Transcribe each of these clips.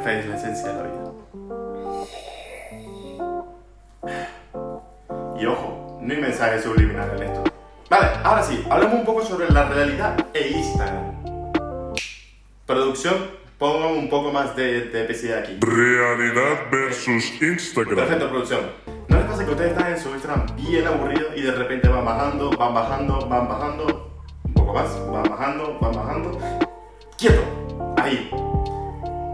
Café es la esencia de la vida. Y ojo, no hay mensaje subliminal en esto. Vale, ahora sí, hablemos un poco sobre la realidad e Instagram. Producción, pongan un poco más de, de epicidad aquí. Realidad versus Instagram. Perfecto, producción. ¿No les pasa que ustedes están en su Instagram bien aburridos y de repente van bajando, van bajando, van bajando, un poco más, van bajando, van bajando, quieto, ahí,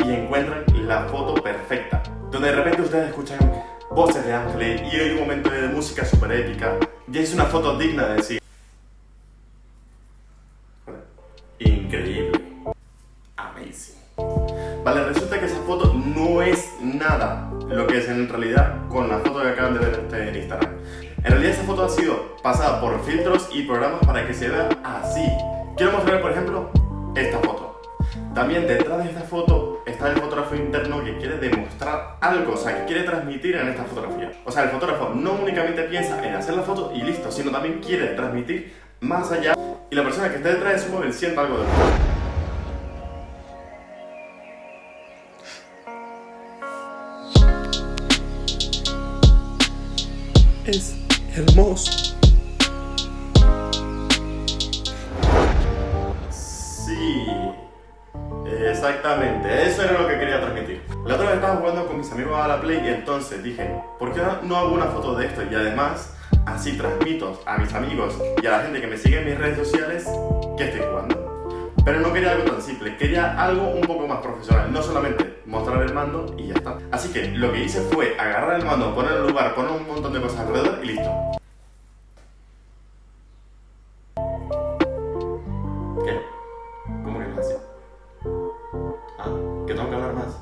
y encuentran la foto perfecta, donde de repente ustedes escuchan voces de ángeles y hay un momento de música súper épica y es una foto digna de decir. Increíble. Amazing. Vale, resulta que esa foto no es nada lo que es en realidad con la foto que acaban de ver en Instagram. En realidad esa foto ha sido pasada por filtros y programas para que se vea así. Quiero mostrar, por ejemplo, esta foto. También detrás de esta foto está el fotógrafo interno que quiere demostrar algo, o sea, que quiere transmitir en esta fotografía. O sea, el fotógrafo no únicamente piensa en hacer la foto y listo, sino también quiere transmitir más allá y la persona que está detrás de su móvil sienta algo de Es hermoso. Exactamente, eso era lo que quería transmitir. La otra vez estaba jugando con mis amigos a la Play y entonces dije, ¿por qué no hago una foto de esto? Y además, así transmito a mis amigos y a la gente que me sigue en mis redes sociales que estoy jugando. Pero no quería algo tan simple, quería algo un poco más profesional, no solamente mostrar el mando y ya está. Así que lo que hice fue agarrar el mando, poner el lugar, poner un montón de cosas alrededor y listo. Más.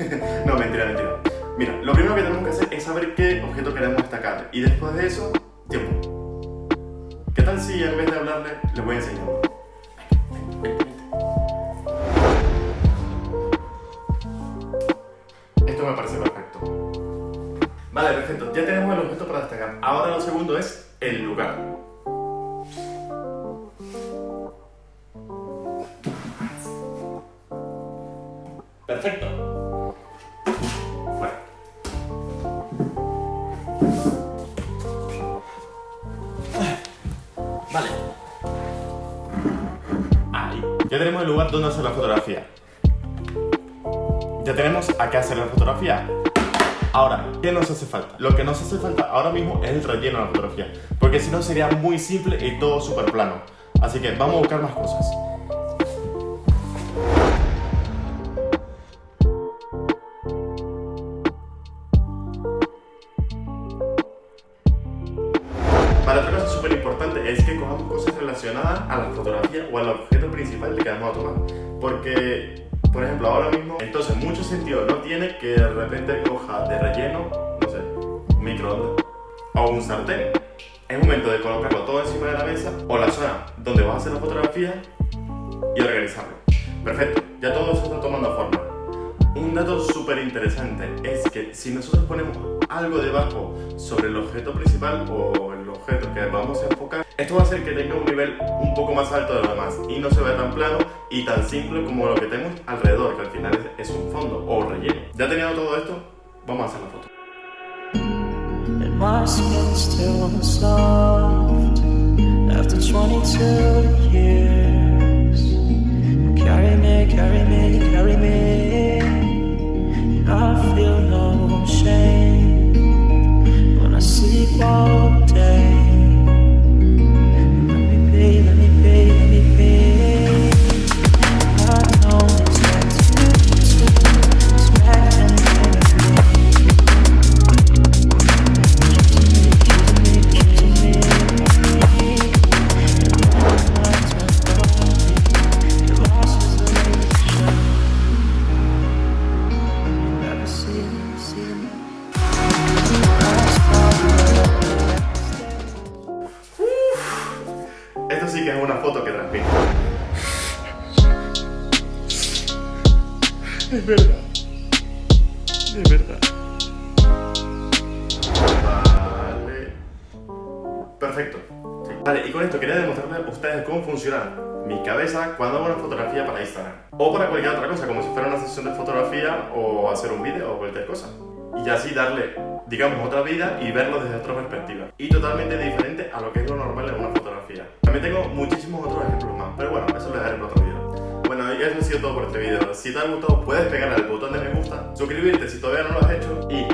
no, mentira, mentira. Mira, lo primero que tenemos que hacer es saber qué objeto queremos destacar y después de eso, tiempo. ¿Qué tal si en vez de hablarle, le voy a enseñar? Esto me parece perfecto. Vale, perfecto. Ya tenemos el objeto para destacar. Ahora lo segundo es el lugar. Perfecto. Vale. Ahí. Ya tenemos el lugar donde hacer la fotografía. Ya tenemos a qué hacer la fotografía. Ahora, ¿qué nos hace falta? Lo que nos hace falta ahora mismo es el relleno de la fotografía. Porque si no sería muy simple y todo súper plano. Así que vamos a buscar más cosas. Para otra cosa súper importante es que cojamos cosas relacionadas a la fotografía o al objeto principal que vamos a tomar. Porque, por ejemplo, ahora mismo, entonces mucho sentido no tiene que de repente coja de relleno, no sé, microondas o un sartén. Es momento de colocarlo todo encima de la mesa o la zona donde vas a hacer la fotografía y organizarlo. Perfecto, ya todo eso está tomando forma. Un dato súper interesante es que si nosotros ponemos algo debajo sobre el objeto principal o el objeto que vamos a enfocar, esto va a hacer que tenga un nivel un poco más alto de lo demás y no se vea tan plano y tan simple como lo que tenemos alrededor, que al final es, un fondo o relleno. Ya teniendo todo esto, vamos a hacer la foto. And my skin still soft after 22 years. Carry carry me. Sí que es una foto que transmite. Es verdad. Es verdad. Vale. Perfecto. Vale, y con esto quería demostrarles a ustedes cómo funciona mi cabeza cuando hago una fotografía para Instagram. O para cualquier otra cosa, como si fuera una sesión de fotografía o hacer un vídeo o cualquier cosa. Y así darle, digamos, otra vida y verlo desde otra perspectiva. Y totalmente diferente a lo que es lo normal en una fotografía. También tengo muchísimos otros ejemplos más, pero bueno, eso lo dejaré en otro vídeo. Bueno, y eso ha sido todo por este vídeo. Si te ha gustado, puedes pegarle al botón de me gusta, suscribirte si todavía no lo has hecho y